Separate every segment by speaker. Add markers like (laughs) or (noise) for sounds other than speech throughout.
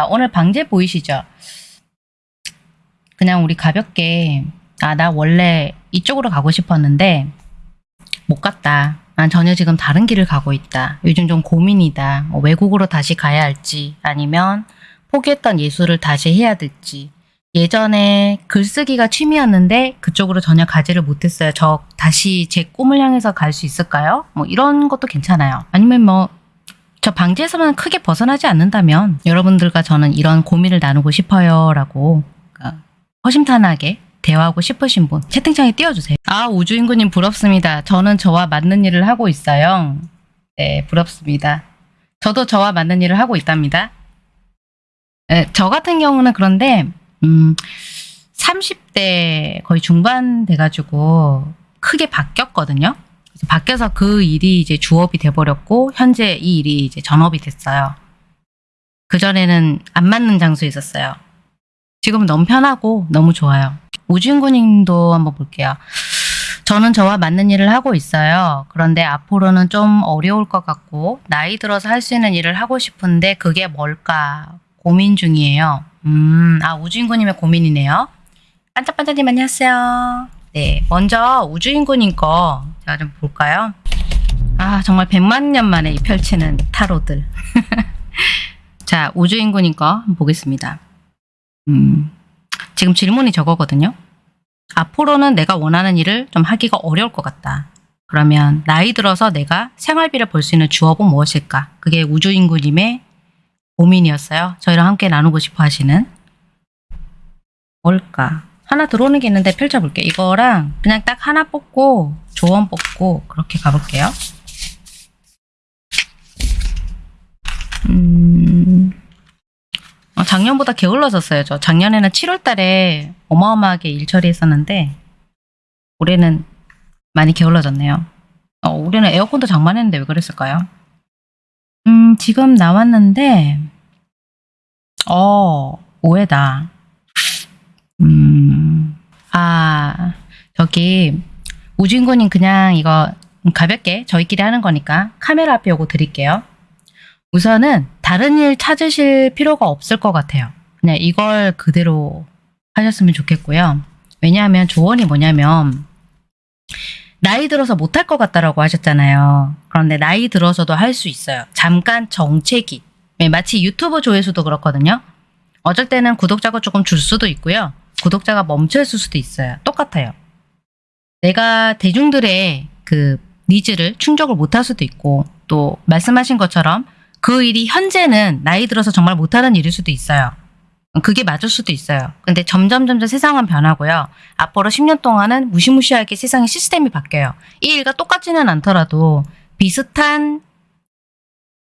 Speaker 1: 자, 오늘 방제 보이시죠? 그냥 우리 가볍게 아, 나 원래 이쪽으로 가고 싶었는데 못 갔다. 난 전혀 지금 다른 길을 가고 있다. 요즘 좀 고민이다. 뭐 외국으로 다시 가야 할지 아니면 포기했던 예술을 다시 해야 될지. 예전에 글쓰기가 취미였는데 그쪽으로 전혀 가지를 못했어요. 저 다시 제 꿈을 향해서 갈 수 있을까요? 뭐 이런 것도 괜찮아요. 아니면 뭐 저 방지에서만 크게 벗어나지 않는다면 여러분들과 저는 이런 고민을 나누고 싶어요 라고 어, 허심탄회하게 대화하고 싶으신 분 채팅창에 띄워주세요. 아 우주인구님 부럽습니다. 저는 저와 맞는 일을 하고 있어요. 네 부럽습니다. 저도 저와 맞는 일을 하고 있답니다. 네, 저 같은 경우는 그런데 음 30대 거의 중반 돼가지고 크게 바뀌었거든요. 바뀌어서 그 일이 이제 주업이 돼버렸고 현재 이 일이 이제 전업이 됐어요. 그 전에는 안 맞는 장소에 있었어요. 지금은 너무 편하고 너무 좋아요. 우진구님도 한번 볼게요. 저는 저와 맞는 일을 하고 있어요. 그런데 앞으로는 좀 어려울 것 같고 나이 들어서 할 수 있는 일을 하고 싶은데 그게 뭘까 고민 중이에요. 음, 아 우주인구님의 고민이네요. 반짝반짝님 안녕하세요. 네, 먼저 우주인구님 거 제가 좀 볼까요? 아 정말 100만 년 만에 펼치는 타로들. (laughs) 자 우주인구님 거 보겠습니다. 음, 지금 질문이 저거거든요. 앞으로는 내가 원하는 일을 좀 하기가 어려울 것 같다. 그러면 나이 들어서 내가 생활비를 벌 수 있는 주업은 무엇일까? 그게 우주인구님의 고민이었어요. 저희랑 함께 나누고 싶어 하시는. 뭘까? 하나 들어오는 게 있는데 펼쳐볼게요. 이거랑 그냥 딱 하나 뽑고 조언 뽑고 그렇게 가볼게요. 음... 어, 작년보다 게을러졌어요. 저 작년에는 7월 달에 어마어마하게 일 처리했었는데 올해는 많이 게을러졌네요. 어, 올해는 에어컨도 장만했는데 왜 그랬을까요? 음, 지금 나왔는데 어, 오해다. 음, 아, 저기 우진구님 그냥 이거 가볍게 저희끼리 하는 거니까 카메라 앞에 요거 드릴게요. 우선은 다른 일 찾으실 필요가 없을 것 같아요. 그냥 이걸 그대로 하셨으면 좋겠고요. 왜냐하면 조언이 뭐냐면 나이 들어서 못할 것 같다라고 하셨잖아요. 그런데 나이 들어서도 할 수 있어요. 잠깐 정체기. 네, 마치 유튜브 조회수도 그렇거든요. 어쩔 때는 구독자가 조금 줄 수도 있고요. 구독자가 멈춰 있을 수도 있어요. 똑같아요. 내가 대중들의 그 needs를 충족을 못할 수도 있고 또 말씀하신 것처럼 그 일이 현재는 나이 들어서 정말 못하는 일일 수도 있어요. 그게 맞을 수도 있어요. 근데 점점 점점 세상은 변하고요. 앞으로 10년 동안은 무시무시하게 세상의 시스템이 바뀌어요. 이 일과 똑같지는 않더라도 비슷한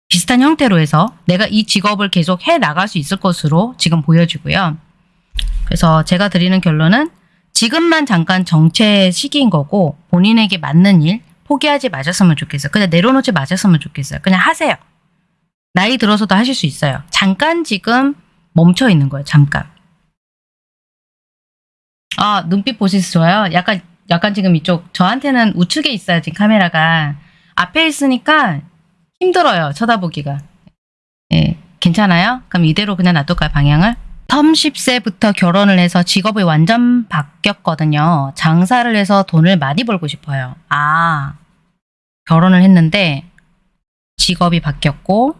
Speaker 1: 비슷한 형태로 해서 내가 이 직업을 계속 해 나갈 수 있을 것으로 지금 보여지고요. 그래서 제가 드리는 결론은 지금만 잠깐 정체 시기인 거고 본인에게 맞는 일 포기하지 마셨으면 좋겠어요. 그냥 내려놓지 마셨으면 좋겠어요. 그냥 하세요. 나이 들어서도 하실 수 있어요. 잠깐 지금 멈춰 있는 거예요. 잠깐. 아 눈빛 보시서 좋아요. 약간 약간 지금 이쪽 저한테는 우측에 있어요. 지금 카메라가 앞에 있으니까 힘들어요. 쳐다보기가. 예, 괜찮아요? 그럼 이대로 그냥 놔둘까요? 방향을? 30세부터 결혼을 해서 직업이 완전 바뀌었거든요. 장사를 해서 돈을 많이 벌고 싶어요. 아, 결혼을 했는데 직업이 바뀌었고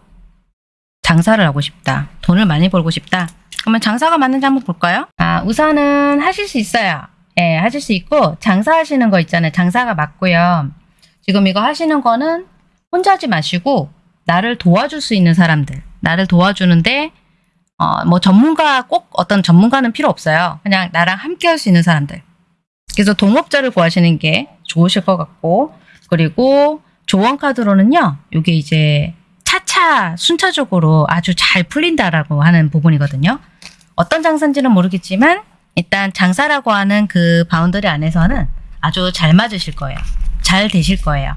Speaker 1: 장사를 하고 싶다. 돈을 많이 벌고 싶다. 그러면 장사가 맞는지 한번 볼까요? 아, 우선은 하실 수 있어요. 예, 하실 수 있고 장사하시는 거 있잖아요. 장사가 맞고요. 지금 이거 하시는 거는 혼자 하지 마시고 나를 도와줄 수 있는 사람들 나를 도와주는데 어, 뭐 전문가 꼭 어떤 전문가는 필요 없어요. 그냥 나랑 함께 할 수 있는 사람들. 그래서 동업자를 구하시는 게 좋으실 것 같고 그리고 조언 카드로는요. 이게 이제 차차 순차적으로 아주 잘 풀린다라고 하는 부분이거든요. 어떤 장사인지는 모르겠지만 일단 장사라고 하는 그 boundary 안에서는 아주 잘 맞으실 거예요. 잘 되실 거예요.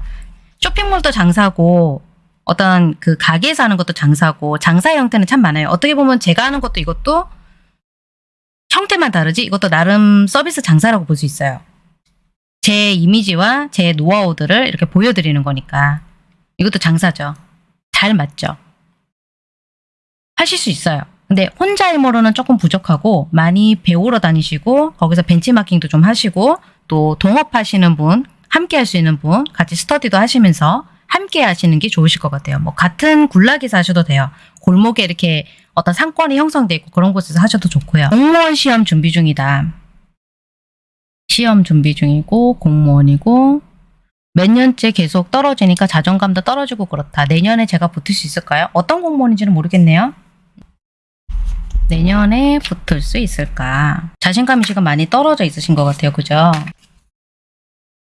Speaker 1: 쇼핑몰도 장사고 어떤 그 가게에서 하는 것도 장사고 장사 형태는 참 많아요. 어떻게 보면 제가 하는 것도 이것도 형태만 다르지 이것도 나름 서비스 장사라고 볼 수 있어요. 제 이미지와 제 노하우들을 이렇게 보여드리는 거니까 이것도 장사죠. 잘 맞죠. 하실 수 있어요. 근데 혼자 일모로는 조금 부족하고 많이 배우러 다니시고 거기서 벤치마킹도 좀 하시고 또 동업하시는 분 함께 할 수 있는 분 같이 스터디도 하시면서 함께 하시는 게 좋으실 것 같아요. 뭐 같은 굴락에서 하셔도 돼요. 골목에 이렇게 어떤 상권이 형성돼 있고 그런 곳에서 하셔도 좋고요. 공무원 시험 준비 중이다. 시험 준비 중이고 공무원이고 몇 년째 계속 떨어지니까 자존감도 떨어지고 그렇다. 내년에 제가 붙을 수 있을까요? 어떤 공무원인지는 모르겠네요. 내년에 붙을 수 있을까? 자신감이 지금 많이 떨어져 있으신 것 같아요. 그죠?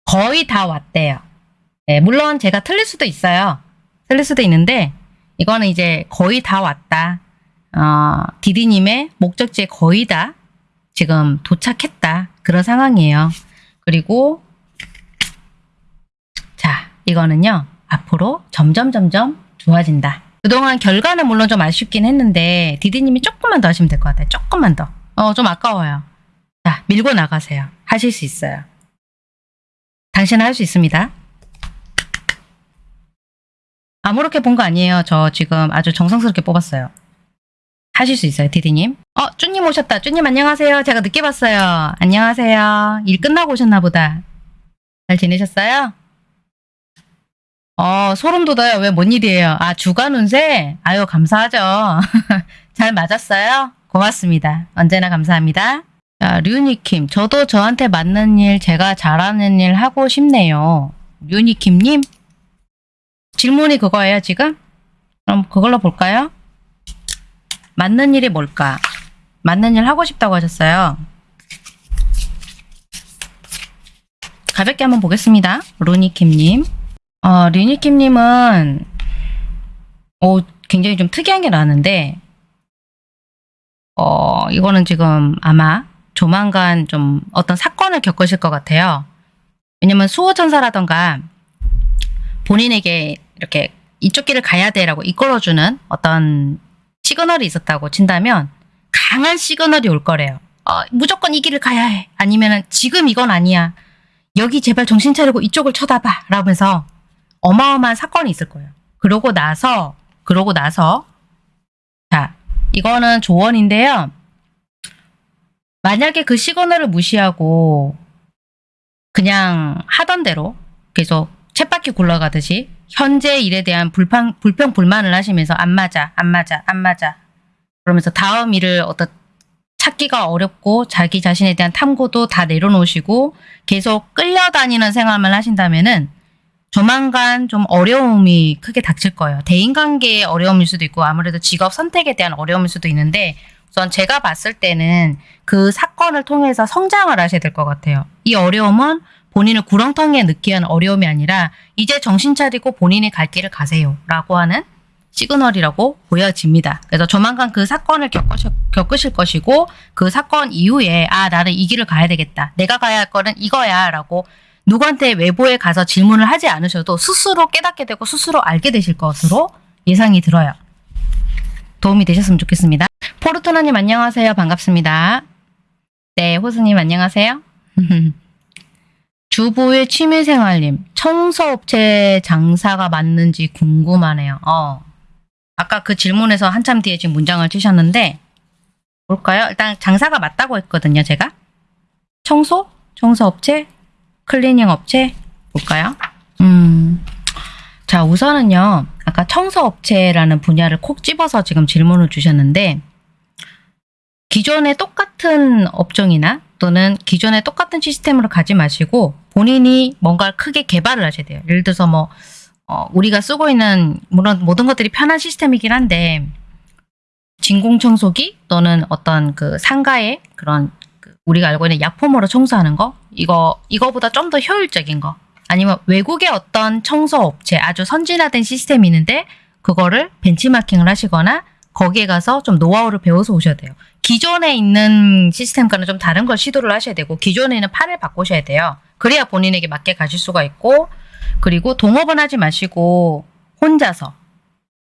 Speaker 1: 거의 다 왔대요. 네, 물론 제가 틀릴 수도 있어요. 틀릴 수도 있는데 이거는 이제 거의 다 왔다. 어, 디디님의 목적지에 거의 다 지금 도착했다. 그런 상황이에요. 그리고 자, 이거는요. 앞으로 점점 점점 좋아진다. 그동안 결과는 물론 좀 아쉽긴 했는데 디디님이 조금만 더 하시면 될 것 같아요. 조금만 더. 어, 좀 아까워요. 자, 밀고 나가세요. 하실 수 있어요. 당신은 할 수 있습니다. 아무렇게 본 거 아니에요. 저 지금 아주 정성스럽게 뽑았어요. 하실 수 있어요, 디디님. 어, 쭈님 오셨다. 쭈님 안녕하세요. 제가 늦게 봤어요. 안녕하세요. 일 끝나고 오셨나 보다. 잘 지내셨어요? 어, 소름 돋아요. 왜 뭔 일이에요? 아, 주간 운세? 아유, 감사하죠. (laughs) 잘 맞았어요? 고맙습니다. 언제나 감사합니다. 자, 류니킴. 저도 저한테 맞는 일, 제가 잘하는 일 하고 싶네요. 류니킴님? 질문이 그거예요, 지금? 그럼 그걸로 볼까요? 맞는 일이 뭘까? 맞는 일 하고 싶다고 하셨어요. 가볍게 한번 보겠습니다. 루니킴님. 어, 류니킴님은, 어, 굉장히 좀 특이한 게 나왔는데, 어, 이거는 지금 아마 조만간 좀 어떤 사건을 겪으실 것 같아요. 왜냐면 수호천사라던가 본인에게 이렇게 이쪽 길을 가야 돼라고 이끌어주는 어떤 시그널이 있었다고 친다면 강한 시그널이 올 거래요. 어, 무조건 이 길을 가야 해. 아니면은 지금 이건 아니야. 여기 제발 정신 차리고 이쪽을 쳐다봐. 라면서 어마어마한 사건이 있을 거예요. 그러고 나서 그러고 나서 자 이거는 조언인데요. 만약에 그 시그널을 무시하고 그냥 하던 대로 계속 쳇바퀴 굴러가듯이 현재 일에 대한 불평, 불평 불만을 하시면서 안 맞아 안 맞아 안 맞아 그러면서 다음 일을 어떤 찾기가 어렵고 자기 자신에 대한 탐구도 다 내려놓으시고 계속 끌려다니는 생활만 하신다면은 조만간 좀 어려움이 크게 닥칠 거예요. 대인관계의 어려움일 수도 있고 아무래도 직업 선택에 대한 어려움일 수도 있는데 우선 제가 봤을 때는 그 사건을 통해서 성장을 하셔야 될 것 같아요. 이 어려움은 본인을 구렁텅이에 위한 어려움이 아니라 이제 정신 차리고 본인이 갈 길을 가세요. 라고 하는 시그널이라고 보여집니다. 그래서 조만간 그 사건을 겪으실, 겪으실 것이고 그 사건 이후에 아 나는 이 길을 가야 되겠다. 내가 가야 할 거는 이거야 라고 누구한테 외부에 가서 질문을 하지 않으셔도 스스로 깨닫게 되고 스스로 알게 되실 것으로 예상이 들어요. 도움이 되셨으면 좋겠습니다. 포르투나님 안녕하세요. 반갑습니다. 네, 호수님 안녕하세요. (laughs) 주부의 취미생활님, 청소업체 장사가 맞는지 궁금하네요. 어. 아까 그 질문에서 한참 뒤에 지금 문장을 치셨는데, 볼까요? 일단 장사가 맞다고 했거든요, 제가. 청소? 청소업체? 클리닝 업체? 볼까요? 음. 자, 우선은요, 아까 청소업체라는 분야를 콕 집어서 지금 질문을 주셨는데, 기존의 똑같은 업종이나 또는 기존의 똑같은 시스템으로 가지 마시고 본인이 뭔가를 크게 개발을 하셔야 돼요. 예를 들어서 뭐 어, 우리가 쓰고 있는 물론 모든 것들이 편한 시스템이긴 한데 진공 청소기 또는 어떤 그 상가의 그런 그 우리가 알고 있는 약품으로 청소하는 거 이거 이거보다 좀 더 효율적인 거 아니면 외국의 어떤 청소 업체 아주 선진화된 시스템이 있는데 그거를 벤치마킹을 하시거나 거기에 가서 좀 노하우를 배워서 오셔야 돼요. 기존에 있는 시스템과는 좀 다른 걸 시도를 하셔야 되고 기존에는 판을 바꾸셔야 돼요. 그래야 본인에게 맞게 가실 수가 있고 그리고 동업은 하지 마시고 혼자서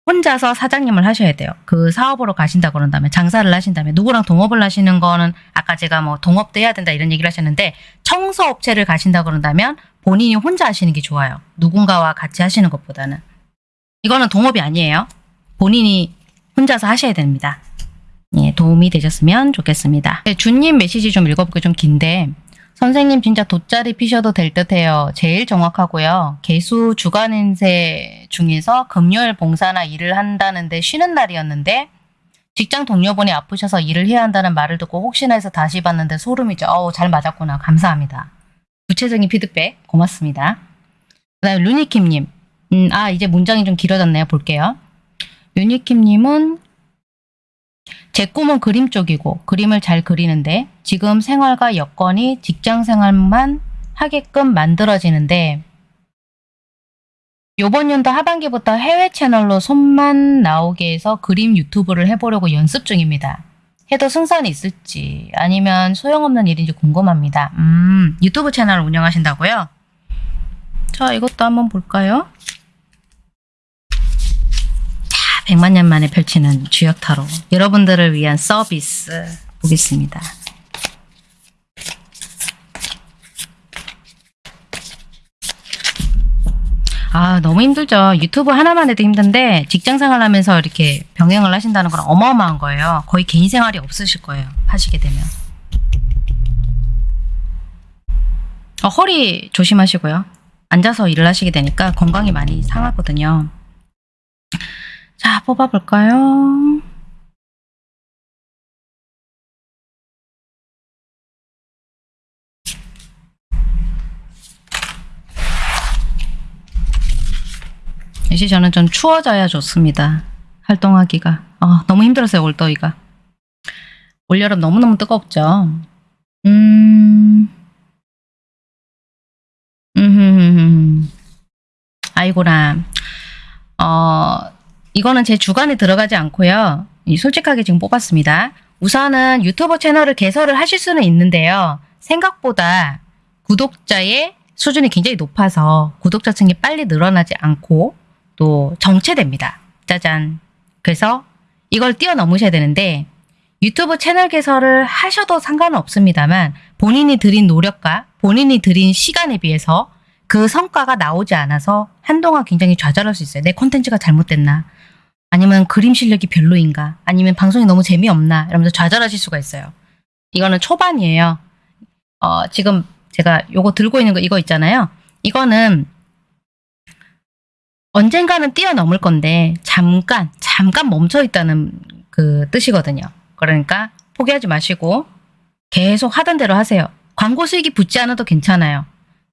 Speaker 1: 혼자서 사장님을 하셔야 돼요. 그 사업으로 가신다 그런다면 장사를 하신다면 누구랑 동업을 하시는 거는 아까 제가 뭐 동업도 해야 된다 이런 얘기를 하셨는데 청소업체를 가신다 그런다면 본인이 혼자 하시는 게 좋아요. 누군가와 같이 하시는 것보다는 이거는 동업이 아니에요. 본인이 혼자서 하셔야 됩니다. 예, 도움이 되셨으면 좋겠습니다. 네, 준님 메시지 좀 읽어볼게요. 좀 긴데 선생님 진짜 돗자리 피셔도 될 듯해요. 제일 정확하고요. 개수 주간 인세 중에서 금요일 봉사나 일을 한다는데 쉬는 날이었는데 직장 동료분이 아프셔서 일을 해야 한다는 말을 듣고 혹시나 해서 다시 봤는데 소름이죠. 어우 잘 맞았구나. 감사합니다. 구체적인 피드백 고맙습니다. 그 다음에 루니킴님. 음, 아 이제 문장이 좀 길어졌네요. 볼게요. 루니킴님은 제 꿈은 그림 쪽이고 그림을 잘 그리는데 지금 생활과 여건이 직장 생활만 하게끔 만들어지는데 요번 연도 하반기부터 해외 채널로 손만 나오게 해서 그림 유튜브를 해보려고 연습 중입니다. 해도 승산이 있을지 아니면 소용없는 일인지 궁금합니다. 음, 유튜브 채널을 운영하신다고요? 자, 이것도 한번 볼까요? 자, 100만 년 만에 펼치는 주역 타로. 여러분들을 위한 서비스 보겠습니다. 아, 너무 힘들죠. 유튜브 하나만 해도 힘든데 직장 생활 하면서 이렇게 병행을 하신다는 건 어마어마한 거예요. 거의 개인 생활이 없으실 거예요. 하시게 되면. 어, 허리 조심하시고요. 앉아서 일을 하시게 되니까 건강이 많이 상하거든요. 자, 뽑아볼까요? 이제 저는 좀 추워져야 좋습니다. 활동하기가. 아, 너무 힘들었어요, 올더위가. 올여름 너무너무 뜨겁죠? 음. 음. 아이고라. 어, 이거는 제 주관에 들어가지 않고요. 이 솔직하게 지금 뽑았습니다. 우선은 유튜브 채널을 개설을 하실 수는 있는데요. 생각보다 구독자의 수준이 굉장히 높아서 구독자 층이 빨리 늘어나지 않고 또 정체됩니다. 짜잔. 그래서 이걸 뛰어넘으셔야 되는데 유튜브 채널 개설을 하셔도 상관은 없습니다만 본인이 들인 노력과 본인이 들인 시간에 비해서 그 성과가 나오지 않아서 한동안 굉장히 좌절할 수 있어요. 내 콘텐츠가 잘못됐나? 아니면 그림 실력이 별로인가? 아니면 방송이 너무 재미없나? 이러면서 좌절하실 수가 있어요. 이거는 초반이에요. 어, 지금 제가 요거 들고 있는 거 이거 있잖아요. 이거는 언젠가는 뛰어넘을 건데 잠깐 잠깐 멈춰 있다는 그 뜻이거든요. 그러니까 포기하지 마시고 계속 하던 대로 하세요. 광고 수익이 붙지 않아도 괜찮아요.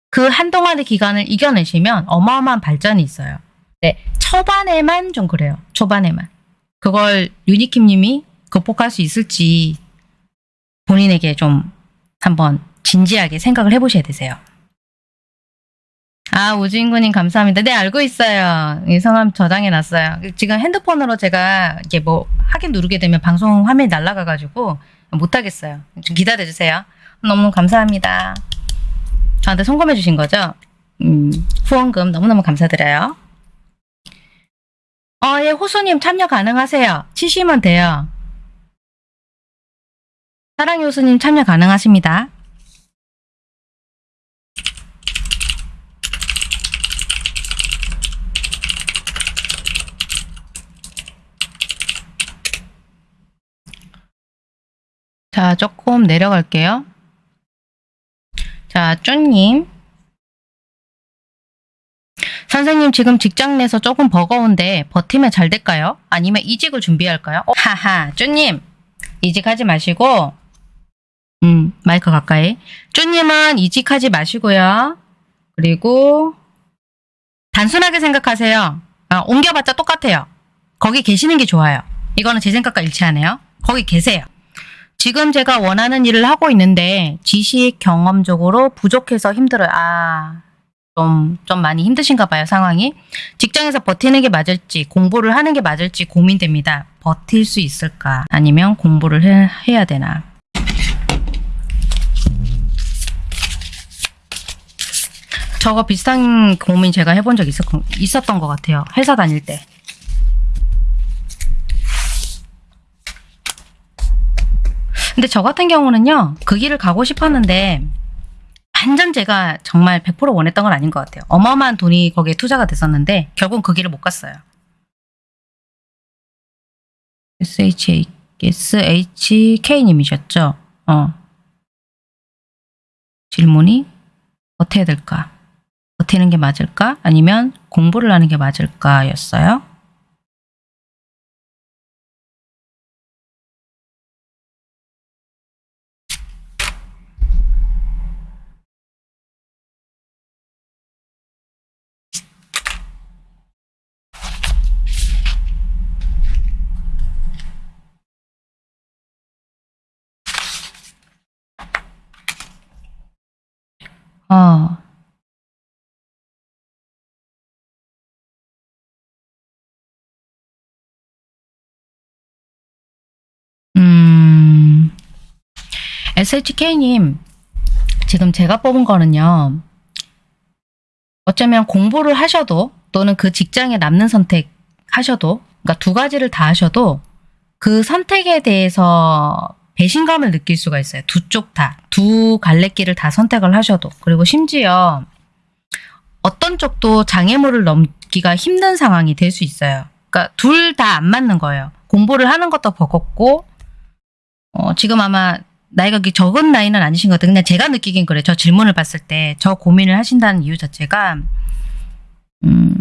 Speaker 1: 그 한동안의 기간을 이겨내시면 어마어마한 발전이 있어요. 네, 초반에만 좀 그래요. 초반에만. 그걸 유니킴 님이 극복할 수 있을지 본인에게 좀 한번 진지하게 생각을 해보셔야 되세요. 아, 우주인구님 감사합니다. 네, 알고 있어요. 이 성함 저장해 놨어요. 지금 핸드폰으로 제가 이게 뭐 하긴 누르게 되면 방송 화면이 날아가가지고 못하겠어요. 좀 기다려주세요. 너무 감사합니다. 저한테 송금해 주신 거죠? 음, 후원금 너무너무 감사드려요. 어, 예, 호수님 참여 가능하세요. 치시면 돼요. 사랑의 호수님 참여 가능하십니다. 자, 조금 내려갈게요. 자, 쭈님. 선생님 지금 직장 내서 조금 버거운데 버티면 잘 될까요? 아니면 이직을 준비할까요? 어, 하하, 쭈님. 이직하지 마시고 음, 마이크 가까이. 쭈님은 이직하지 마시고요. 그리고 단순하게 생각하세요. 아, 옮겨봤자 똑같아요. 거기 계시는 게 좋아요. 이거는 제 생각과 일치하네요. 거기 계세요. 지금 제가 원하는 일을 하고 있는데 지식 경험적으로 부족해서 힘들어요. 아, 좀, 좀 많이 힘드신가 봐요, 상황이. 직장에서 버티는 게 맞을지, 공부를 하는 게 맞을지 고민됩니다. 버틸 수 있을까? 아니면 공부를 해, 해야 되나? 저거 비슷한 고민 제가 해본 적 있었, 있었던 것 같아요. 회사 다닐 때. 근데 저 같은 경우는요, 그 길을 가고 싶었는데, 완전 제가 정말 100% 원했던 건 아닌 것 같아요. 어마어마한 돈이 거기에 투자가 됐었는데, 결국은 그 길을 못 갔어요. SHA SHK님이셨죠? 어. 질문이 어떻게 될까? 버티는 게 맞을까? 아니면 공부를 하는 게 맞을까? 였어요. SHK님, 지금 제가 뽑은 거는요, 어쩌면 공부를 하셔도, 또는 그 직장에 남는 선택 하셔도, 그러니까 두 가지를 다 하셔도, 그 선택에 대해서 배신감을 느낄 수가 있어요. 두 쪽 다. 두 갈래길을 다 선택을 하셔도. 그리고 심지어 어떤 쪽도 장애물을 넘기가 힘든 상황이 될 수 있어요. 그러니까 둘 다 안 맞는 거예요. 공부를 하는 것도 버겁고 어, 지금 아마 나이가 적은 나이는 아니신 것 같아요. 그냥 제가 느끼긴 그래요. 저 질문을 봤을 때 저 고민을 하신다는 이유 자체가 음,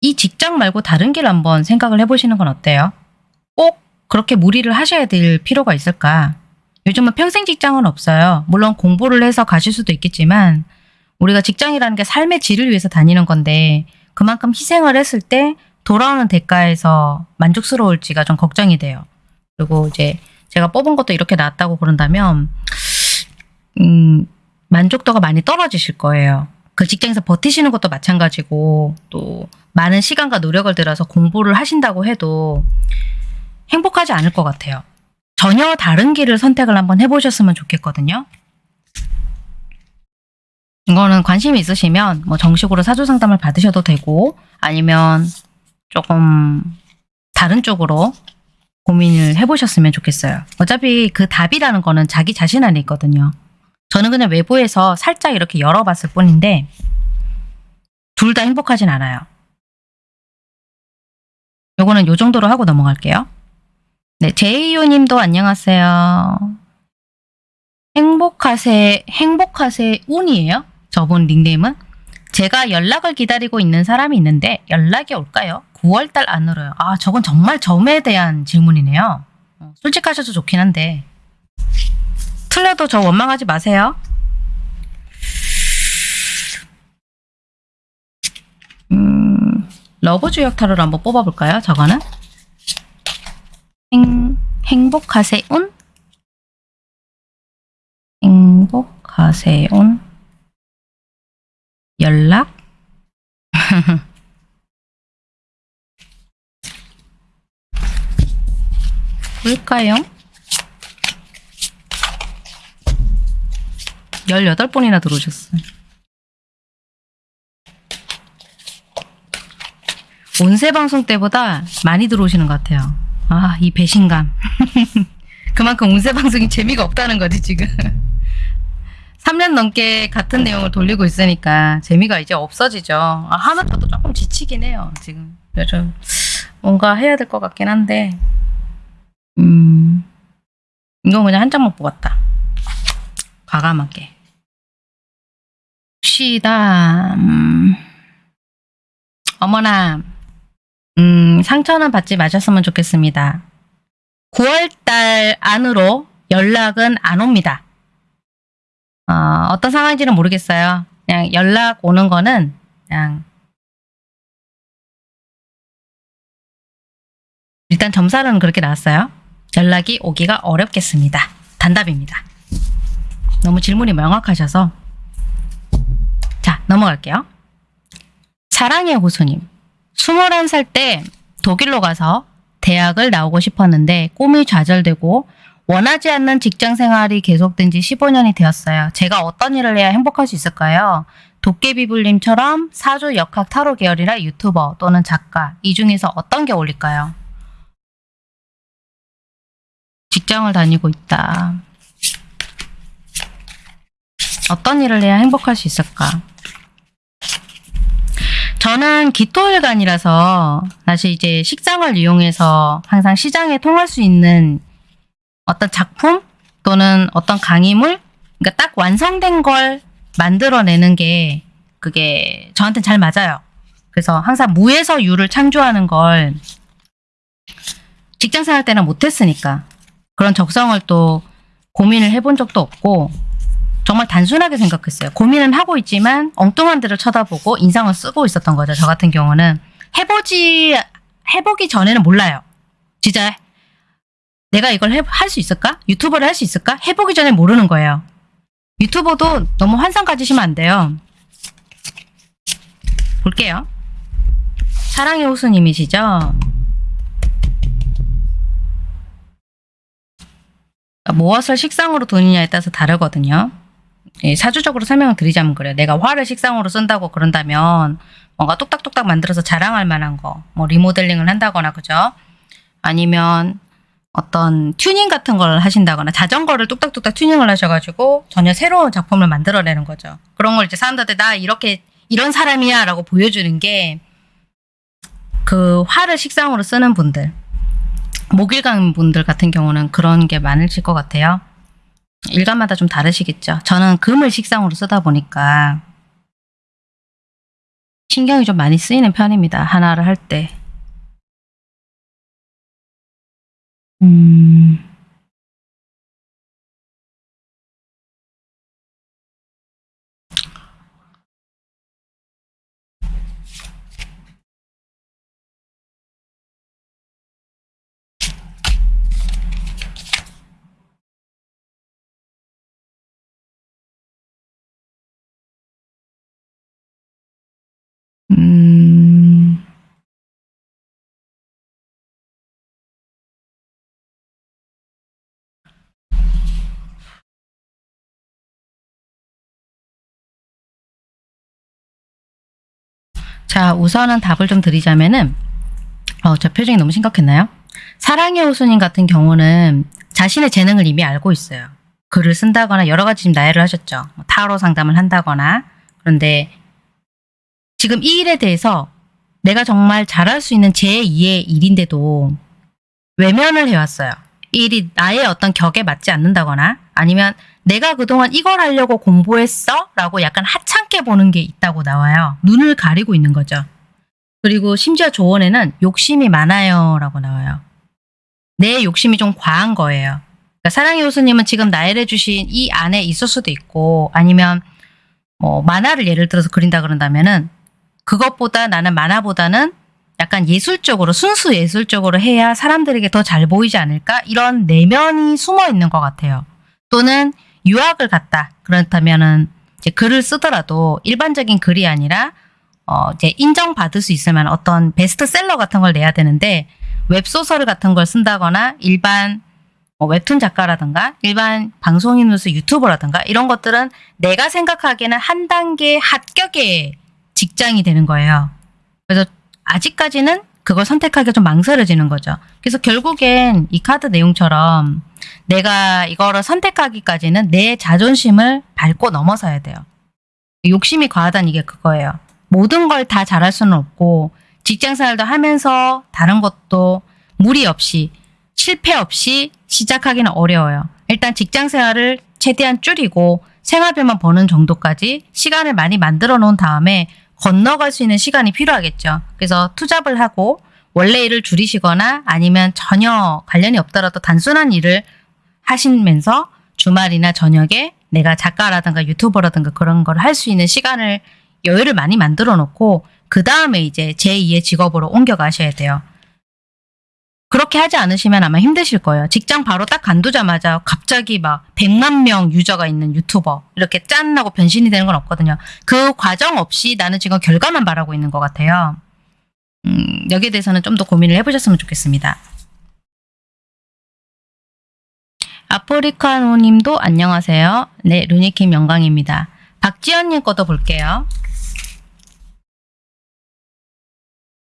Speaker 1: 이 직장 말고 다른 길 한번 생각을 해보시는 건 어때요? 꼭 그렇게 무리를 하셔야 될 필요가 있을까? 요즘은 평생 직장은 없어요. 물론 공부를 해서 가실 수도 있겠지만 우리가 직장이라는 게 삶의 질을 위해서 다니는 건데 그만큼 희생을 했을 때 돌아오는 대가에서 만족스러울지가 좀 걱정이 돼요. 그리고 이제 제가 뽑은 것도 이렇게 나왔다고 그런다면 음, 만족도가 많이 떨어지실 거예요. 그 직장에서 버티시는 것도 마찬가지고 또 많은 시간과 노력을 들여서 공부를 하신다고 해도 행복하지 않을 것 같아요. 전혀 다른 길을 선택을 한번 해보셨으면 좋겠거든요. 이거는 관심이 있으시면 뭐 정식으로 사주 상담을 받으셔도 되고 아니면 조금 다른 쪽으로 고민을 해보셨으면 좋겠어요. 어차피 그 답이라는 거는 자기 자신 안에 있거든요. 저는 그냥 외부에서 살짝 이렇게 열어봤을 뿐인데 둘 다 행복하진 않아요. 요거는 요 정도로 하고 넘어갈게요. 네, 제이유 님도 안녕하세요. 행복하세, 행복하세 운이에요? 저분 닉네임은? 제가 연락을 기다리고 있는 사람이 있는데 연락이 올까요? 9월달 안으로요. 아, 저건 정말 점에 대한 질문이네요. 어, 솔직하셔서 좋긴 한데. 틀려도 저 원망하지 마세요. 음, love 주역 타로를 한번 뽑아볼까요? 저거는? 행, 행복하세운? 행복하세운? 연락? (laughs) 뭘까요? 18번이나 들어오셨어요. 온세 방송 때보다 많이 들어오시는 것 같아요. 아, 이 배신감. (laughs) 그만큼 온세 방송이 재미가 없다는 거지, 지금. 3년 넘게 같은 내용을 돌리고 있으니까 재미가 이제 없어지죠. 아, 하는 것도 조금 지치긴 해요, 지금. 그래서 뭔가 해야 될 것 같긴 한데, 음, 이건 그냥 한 장만 뽑았다. 과감하게. 쉬다, 음, 어머나, 음, 상처는 받지 마셨으면 좋겠습니다. 9월달 안으로 연락은 안 옵니다. 어, 어떤 상황인지는 모르겠어요. 그냥 연락 오는 거는 그냥 일단 점사로는 그렇게 나왔어요. 연락이 오기가 어렵겠습니다. 단답입니다. 너무 질문이 명확하셔서 자 넘어갈게요. 사랑의 호수님 21살 때 독일로 가서 대학을 나오고 싶었는데 꿈이 좌절되고 원하지 않는 직장 생활이 계속된 지 15년이 되었어요. 제가 어떤 일을 해야 행복할 수 있을까요? 도깨비불님처럼 사주 역학 타로 계열이나 유튜버 또는 작가 이 중에서 어떤 게 어울릴까요? 직장을 다니고 있다. 어떤 일을 해야 행복할 수 있을까? 저는 기토일간이라서 사실 이제 식장을 이용해서 항상 시장에 통할 수 있는 어떤 작품 또는 어떤 강의물 그러니까 딱 완성된 걸 만들어내는 게 그게 저한테는 잘 맞아요. 그래서 항상 무에서 유를 창조하는 걸 직장 생활 때는 못했으니까 그런 적성을 또 고민을 해본 적도 없고 정말 단순하게 생각했어요. 고민은 하고 있지만 엉뚱한 데를 쳐다보고 인상을 쓰고 있었던 거죠. 저 같은 경우는 해보지 해보기 전에는 몰라요. 진짜 내가 이걸 할 수 있을까? 유튜버를 할 수 있을까? 해보기 전에 모르는 거예요. 유튜버도 너무 환상 가지시면 안 돼요. 볼게요. 사랑의 호수님이시죠? 무엇을 식상으로 두느냐에 따라서 다르거든요. 예, 사주적으로 설명을 드리자면 그래요. 내가 화를 식상으로 쓴다고 그런다면 뭔가 뚝딱뚝딱 만들어서 자랑할 만한 거, 뭐 리모델링을 한다거나 그죠? 아니면 어떤 튜닝 같은 걸 하신다거나 자전거를 뚝딱뚝딱 튜닝을 하셔가지고 전혀 새로운 작품을 만들어내는 거죠. 그런 걸 이제 사람들한테 나 이렇게 이런 사람이야 라고 보여주는 게 그 화를 식상으로 쓰는 분들 목일강 분들 같은 경우는 그런 게 많으실 것 같아요. 일간마다 좀 다르시겠죠. 저는 금을 식상으로 쓰다 보니까 신경이 좀 많이 쓰이는 편입니다. 하나를 할 때. 음... 음... 자, 우선은 답을 좀 드리자면은, 어, 저 표정이 너무 심각했나요? 사랑의 호수님 같은 경우는 자신의 재능을 이미 알고 있어요. 글을 쓴다거나 여러 가지 지금 나열을 하셨죠. 뭐 타로 상담을 한다거나. 그런데 지금 이 일에 대해서 내가 정말 잘할 수 있는 제2의 일인데도 외면을 해왔어요. 이 일이 나의 어떤 격에 맞지 않는다거나 아니면 내가 그동안 이걸 하려고 공부했어? 라고 약간 하찮게 보는 게 있다고 나와요. 눈을 가리고 있는 거죠. 그리고 심지어 조언에는 욕심이 많아요 라고 나와요. 내 욕심이 좀 과한 거예요. 그러니까 사랑의 호수님은 지금 나열해 주신 이 안에 있을 수도 있고 아니면 뭐 만화를 예를 들어서 그린다 그런다면은 그것보다 나는 만화보다는 약간 예술적으로 순수 예술적으로 해야 사람들에게 더 잘 보이지 않을까 이런 내면이 숨어 있는 것 같아요. 또는 유학을 갔다 그렇다면은 이제 글을 쓰더라도 일반적인 글이 아니라 어 이제 인정받을 수 만한 어떤 베스트셀러 같은 걸 내야 되는데 웹소설 같은 걸 쓴다거나 일반 뭐 웹툰 작가라든가 일반 방송인으로서 유튜버라든가 이런 것들은 내가 생각하기에는 한 단계 합격의 직장이 되는 거예요. 그래서 아직까지는 그걸 선택하기가 좀 망설여지는 거죠. 그래서 결국엔 이 카드 내용처럼 내가 이거를 선택하기까지는 내 자존심을 밟고 넘어서야 돼요. 욕심이 과하다는 이게 그거예요. 모든 걸 다 잘할 수는 없고 직장 생활도 하면서 다른 것도 무리 없이 실패 없이 시작하기는 어려워요. 일단 직장 생활을 최대한 줄이고 생활비만 버는 정도까지 시간을 많이 만들어 놓은 다음에 건너갈 수 있는 시간이 필요하겠죠. 그래서 투잡을 하고 원래 일을 줄이시거나 아니면 전혀 관련이 없더라도 단순한 일을 하시면서 주말이나 저녁에 내가 작가라든가 유튜버라든가 그런 걸 할 수 있는 시간을 여유를 많이 만들어 놓고 그 다음에 이제 제2의 직업으로 옮겨가셔야 돼요. 그렇게 하지 않으시면 아마 힘드실 거예요. 직장 바로 딱 간두자마자 갑자기 막 100만 명 유저가 있는 유튜버 이렇게 짠 하고 변신이 되는 건 없거든요. 그 과정 없이 나는 지금 결과만 바라고 있는 것 같아요. 음, 여기에 대해서는 좀 더 고민을 해보셨으면 좋겠습니다. 아프리카노님도 안녕하세요. 네, 루니킴 영광입니다. 박지연님 것도 볼게요.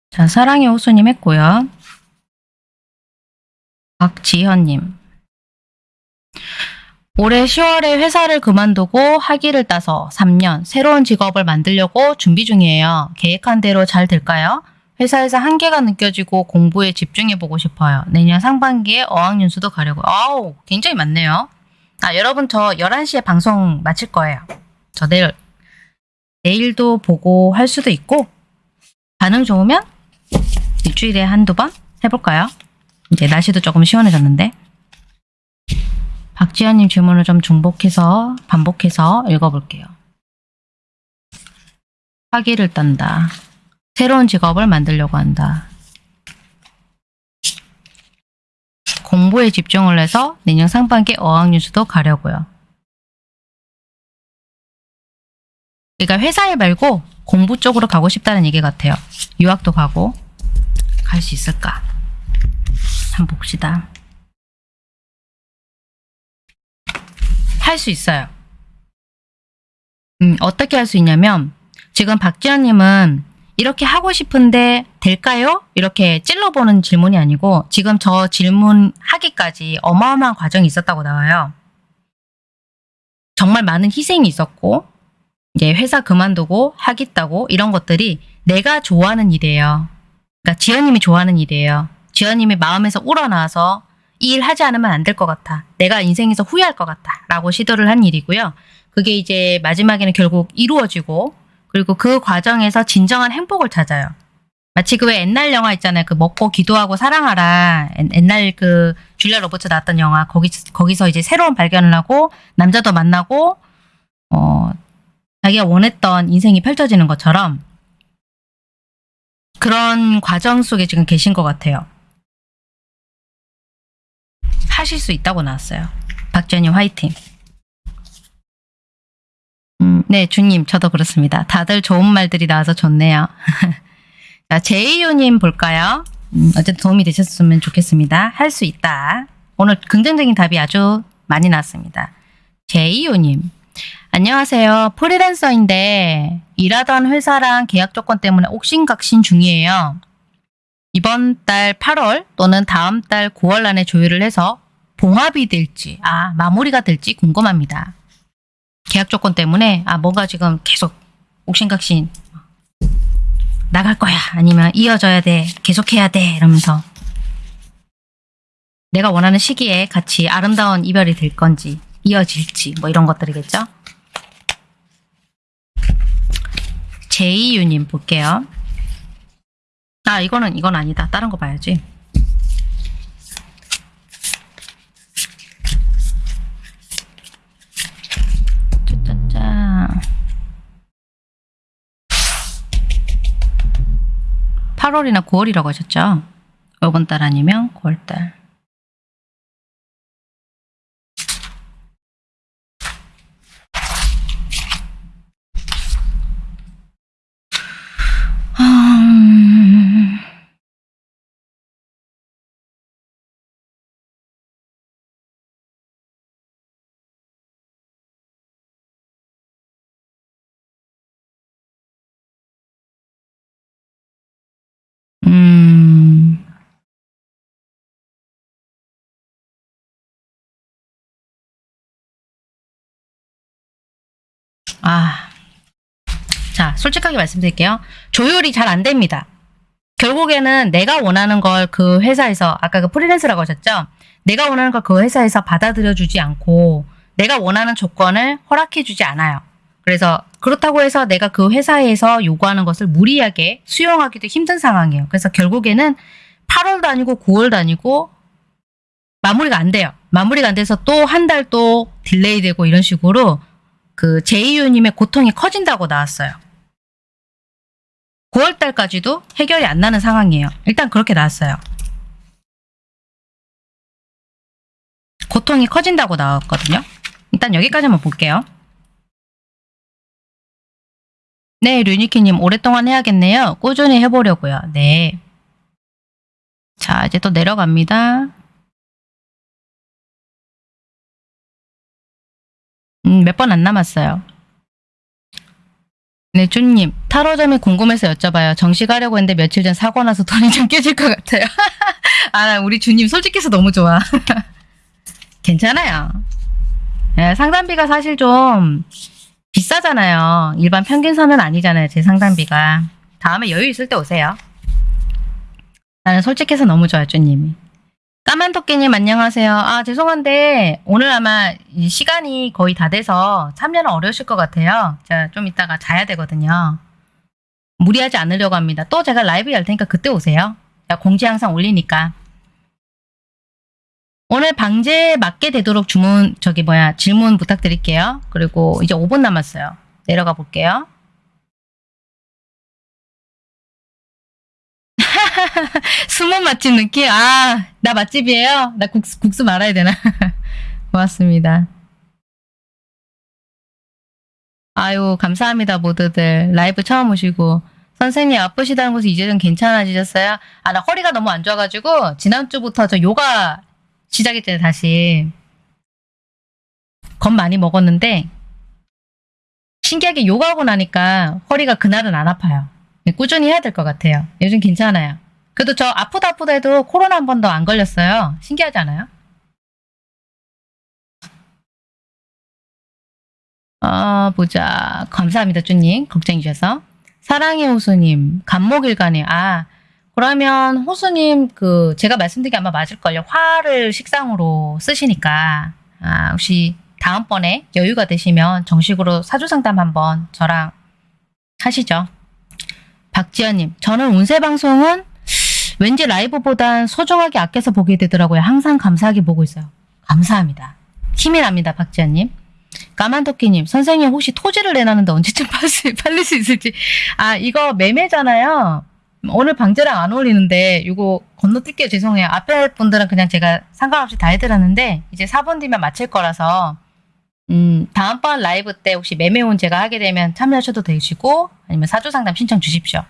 Speaker 1: 자, 사랑의 호수님 했고요. 박지현님. 올해 10월에 회사를 그만두고 학위를 따서 3년 새로운 직업을 만들려고 준비 중이에요. 계획한 대로 잘 될까요? 회사에서 한계가 느껴지고 공부에 집중해보고 싶어요. 내년 상반기에 어학연수도 가려고. 아우, 굉장히 많네요. 아, 여러분 저 11시에 방송 마칠 거예요. 저 내일, 내일도 보고 할 수도 있고, 반응 좋으면 일주일에 한두 번 해볼까요? 이제 날씨도 조금 시원해졌는데. 박지현님 질문을 좀 중복해서, 반복해서 읽어볼게요. 학위를 딴다. 새로운 직업을 만들려고 한다. 공부에 집중을 해서 내년 상반기 어학연수도 가려고요. 그러니까 회사 일 말고 공부 쪽으로 가고 싶다는 얘기 같아요. 유학도 가고 갈 수 있을까? 한번 봅시다. 할 수 있어요. 음, 어떻게 할 수 있냐면 지금 박지현님은 이렇게 하고 싶은데 될까요? 이렇게 찔러보는 질문이 아니고 지금 저 질문 하기까지 어마어마한 과정이 있었다고 나와요. 정말 많은 희생이 있었고 이제 회사 그만두고 하겠다고 이런 것들이 내가 좋아하는 일이에요. 그러니까 지연님이 좋아하는 일이에요. 지연님이 마음에서 우러나와서 이 일 하지 않으면 안 될 것 같아. 내가 인생에서 후회할 것 같아. 라고 시도를 한 일이고요. 그게 이제 마지막에는 결국 이루어지고 그리고 그 과정에서 진정한 행복을 찾아요. 마치 그 왜 옛날 영화 있잖아요. 그 먹고 기도하고 사랑하라. 옛- 옛날 그 줄리아 로버츠 나왔던 영화. 거기 거기서 이제 새로운 발견을 하고 남자도 만나고 어 자기가 원했던 인생이 펼쳐지는 것처럼 그런 과정 속에 지금 계신 것 같아요. 하실 수 있다고 나왔어요. 박전희 화이팅. 음, 네, 주님, 저도 그렇습니다. 다들 좋은 말들이 나와서 좋네요. (laughs) 자, 제이유님 볼까요? 음, 어쨌든 도움이 되셨으면 좋겠습니다. 할 수 있다. 오늘 긍정적인 답이 아주 많이 나왔습니다. 제이유님, 안녕하세요. 프리랜서인데 일하던 회사랑 계약 조건 때문에 옥신각신 중이에요. 이번 달 8월 또는 다음 달 9월 안에 조율을 해서 봉합이 될지, 아, 마무리가 될지 궁금합니다. 계약 조건 때문에 아 뭔가 지금 계속 옥신각신 나갈 거야. 아니면 이어져야 돼. 계속해야 돼. 이러면서 내가 원하는 시기에 같이 아름다운 이별이 될 건지 이어질지 뭐 이런 것들이겠죠? 제이유님 볼게요. 아 이거는 이건 아니다. 다른 거 봐야지 8월이나 9월이라고 하셨죠? 이번 달 아니면 9월 달. 아. 자, 솔직하게 말씀드릴게요. 조율이 잘 안 됩니다. 결국에는 내가 원하는 걸 그 회사에서, 아까 그 프리랜서라고 하셨죠? 내가 원하는 걸 그 회사에서 받아들여 주지 않고, 내가 원하는 조건을 허락해 주지 않아요. 그래서 그렇다고 해서 내가 그 회사에서 요구하는 것을 무리하게 수용하기도 힘든 상황이에요. 그래서 결국에는 8월도 아니고 9월도 아니고 마무리가 안 돼요. 마무리가 안 돼서 또 한 달 또 delay 되고 이런 식으로 그 제이유님의 고통이 커진다고 나왔어요. 9월 달까지도 해결이 안 나는 상황이에요. 일단 그렇게 나왔어요. 고통이 커진다고 나왔거든요. 일단 여기까지만 볼게요. 네, 류니키님 오랫동안 해야겠네요. 꾸준히 해보려고요. 네. 자, 이제 또 내려갑니다. 음, 몇 번 안 남았어요. 네, 준님. 타로점이 궁금해서 여쭤봐요. 정식 하려고 했는데 며칠 전 사고 나서 돈이 좀 깨질 것 같아요. (laughs) 아, 우리 주님 솔직해서 너무 좋아. (laughs) 괜찮아요. 예, 상담비가 사실 좀 비싸잖아요. 일반 평균선은 아니잖아요. 제 상담비가. 다음에 여유 있을 때 오세요. 나는 솔직해서 너무 좋아요, 쭈님이. 까만 토끼님 안녕하세요. 아 죄송한데 오늘 아마 이 시간이 거의 다 돼서 참여는 어려우실 것 같아요. 제가 좀 이따가 자야 되거든요. 무리하지 않으려고 합니다. 또 제가 라이브 열 테니까 그때 오세요. 제가 공지 항상 올리니까. 오늘 방제 맞게 되도록 주문 저기 뭐야 질문 부탁드릴게요. 그리고 이제 5분 남았어요. 내려가 볼게요. (laughs) 숨은 맛집 느낌? 아, 나 맛집이에요? 나 국수, 국수 말아야 되나? (laughs) 고맙습니다. 아유, 감사합니다, 모두들. 라이브 처음 오시고. 선생님, 아프시다는 것은 이제 좀 괜찮아지셨어요? 아, 나 허리가 너무 안 좋아가지고, 지난주부터 저 요가 시작했잖아요, 다시. 겁 많이 먹었는데, 신기하게 요가하고 나니까 허리가 그날은 안 아파요. 꾸준히 해야 될 것 같아요. 요즘 괜찮아요. 그래도 저 아프다 아프다 해도 코로나 한 번도 안 걸렸어요. 신기하지 않아요? 아, 보자. 감사합니다, 쭈님. 걱정해 주셔서. 사랑의 호수님, 간목일간에, 아, 그러면 호수님, 그, 제가 말씀드린 게 아마 맞을걸요. 화를 식상으로 쓰시니까, 아, 혹시 다음번에 여유가 되시면 정식으로 사주상담 한번 저랑 하시죠. 박지연님, 저는 운세 방송은 왠지 라이브보단 소중하게 아껴서 보게 되더라고요. 항상 감사하게 보고 있어요. 감사합니다. 힘이 납니다, 박지연님. 까만토끼님, 선생님 혹시 토지를 내놨는데 언제쯤 팔릴 수 있을지. 아, 이거 매매잖아요. 오늘 방제랑 안 어울리는데, 이거 건너뛸게요. 죄송해요. 앞에 분들은 그냥 제가 상관없이 다 해드렸는데, 이제 4분 뒤면 마칠 거라서, 음, 다음번 라이브 때 혹시 매매운 제가 하게 되면 참여하셔도 되시고, 아니면 사주상담 신청 주십시오.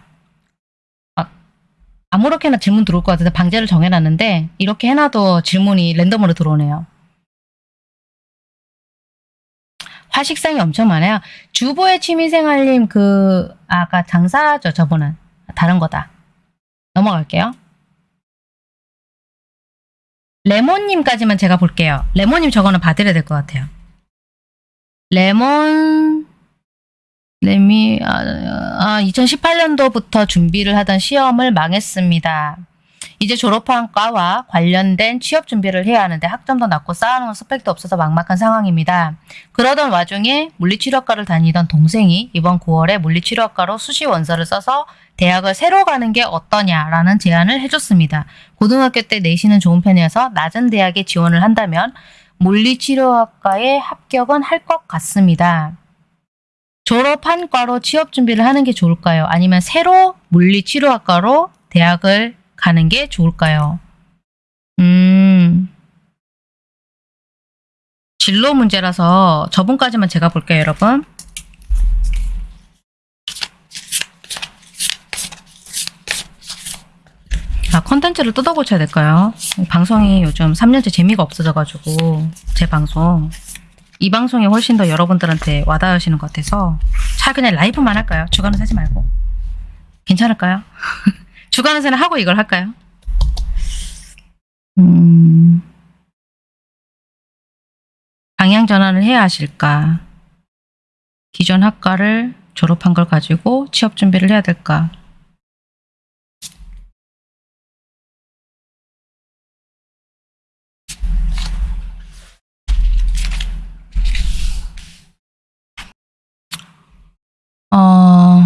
Speaker 1: 아, 아무렇게나 질문 들어올 것 같아서 방제를 정해놨는데, 이렇게 해놔도 질문이 랜덤으로 들어오네요. 화식상이 엄청 많아요. 주부의 취미생활님 그 아까 장사죠 저분은 다른 거다. 넘어갈게요. 레몬님까지만 제가 볼게요. 레몬님 저거는 봐드려야 될것 같아요. 레몬 레미 아, 아 2018년도부터 준비를 하던 시험을 망했습니다. 이제 졸업한 과와 관련된 취업 준비를 해야 하는데 학점도 낮고 쌓아놓은 스펙도 없어서 막막한 상황입니다. 그러던 와중에 물리치료학과를 다니던 동생이 이번 9월에 물리치료학과로 수시 원서를 써서 대학을 새로 가는 게 어떠냐라는 제안을 해줬습니다. 고등학교 때 내신은 좋은 편이어서 낮은 대학에 지원을 한다면 물리치료학과에 합격은 할 것 같습니다. 졸업한 과로 취업 준비를 하는 게 좋을까요? 아니면 새로 물리치료학과로 대학을 가는 게 좋을까요? 음, 진로 문제라서 저분까지만 제가 볼게요, 여러분. 아, 컨텐츠를 뜯어 고쳐야 될까요? 방송이 요즘 3년째 재미가 없어져가지고, 제 방송. 이 방송이 훨씬 더 여러분들한테 와닿으시는 것 같아서, 차 그냥 라이브만 할까요? 주간은 사지 말고. 괜찮을까요? (laughs) 주간은세는 하고 이걸 할까요? 음, 방향 전환을 해야 하실까? 기존 학과를 졸업한 걸 가지고 취업 준비를 해야 될까? 어,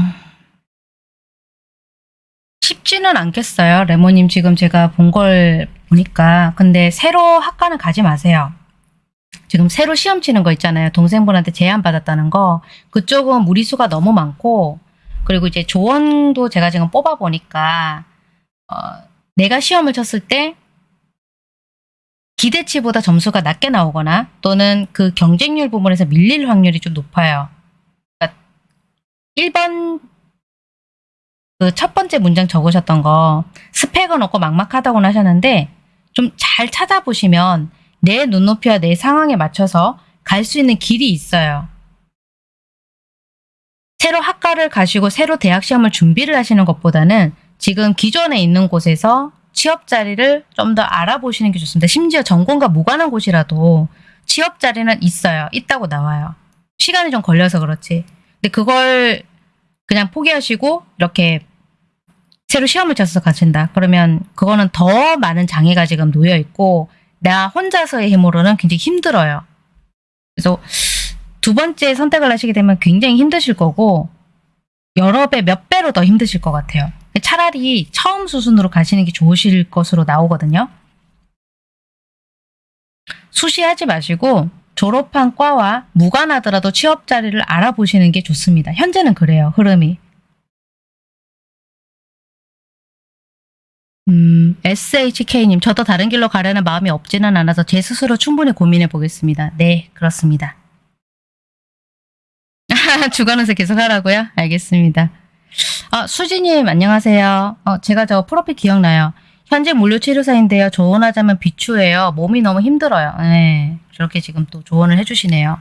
Speaker 1: 쉽지는 않겠어요. 레모님 지금 제가 본 걸 보니까. 근데 새로 학과는 가지 마세요. 지금 새로 시험 치는 거 있잖아요. 동생분한테 제안 받았다는 거. 그쪽은 무리수가 너무 많고, 그리고 이제 조언도 제가 지금 뽑아보니까, 어, 내가 시험을 쳤을 때, 기대치보다 점수가 낮게 나오거나, 또는 그 경쟁률 부분에서 밀릴 확률이 좀 높아요. 그러니까 1번 그 첫 번째 문장 적으셨던 거 스펙은 없고 막막하다고 하셨는데 좀 잘 찾아보시면 내 눈높이와 내 상황에 맞춰서 갈 수 있는 길이 있어요. 새로 학과를 가시고 새로 대학 시험을 준비를 하시는 것보다는 지금 기존에 있는 곳에서 취업 자리를 좀 더 알아보시는 게 좋습니다. 심지어 전공과 무관한 곳이라도 취업 자리는 있어요. 있다고 나와요. 시간이 좀 걸려서 그렇지. 근데 그걸 그냥 포기하시고 이렇게 새로 시험을 쳐서 가신다. 그러면 그거는 더 많은 장애가 지금 놓여 있고 나 혼자서의 힘으로는 굉장히 힘들어요. 그래서 두 번째 선택을 하시게 되면 굉장히 힘드실 거고 여러 배, 몇 배로 더 힘드실 것 같아요. 차라리 처음 수순으로 가시는 게 좋으실 것으로 나오거든요. 수시하지 마시고 졸업한 과와 무관하더라도 취업 자리를 알아보시는 게 좋습니다. 현재는 그래요. 흐름이. 음, SHK님, 저도 다른 길로 가려는 마음이 없지는 않아서 제 스스로 충분히 고민해 보겠습니다. 네, 그렇습니다. (laughs) 주간운세 계속 하라고요? 알겠습니다. 아, 수지님, 안녕하세요. 어, 제가 저 프로필 기억나요. 현재 물류치료사인데요. 조언하자면 비추예요. 몸이 너무 힘들어요. 네, 저렇게 지금 또 조언을 해주시네요.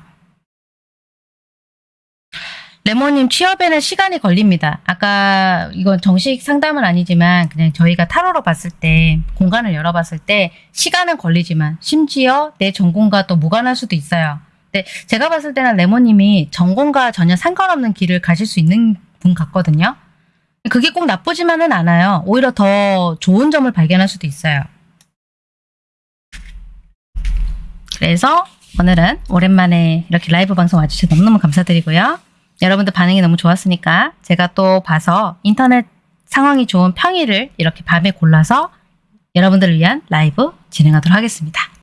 Speaker 1: 레모님 취업에는 시간이 걸립니다. 아까 이건 정식 상담은 아니지만 그냥 저희가 타로로 봤을 때 공간을 열어봤을 때 시간은 걸리지만 심지어 내 전공과 또 무관할 수도 있어요. 근데 제가 봤을 때는 레모님이 전공과 전혀 상관없는 길을 가실 수 있는 분 같거든요. 그게 꼭 나쁘지만은 않아요. 오히려 더 좋은 점을 발견할 수도 있어요. 그래서 오늘은 오랜만에 이렇게 라이브 방송 와주셔서 너무너무 감사드리고요. 여러분들 반응이 너무 좋았으니까 제가 또 봐서 인터넷 상황이 좋은 평일을 이렇게 밤에 골라서 여러분들을 위한 라이브 진행하도록 하겠습니다.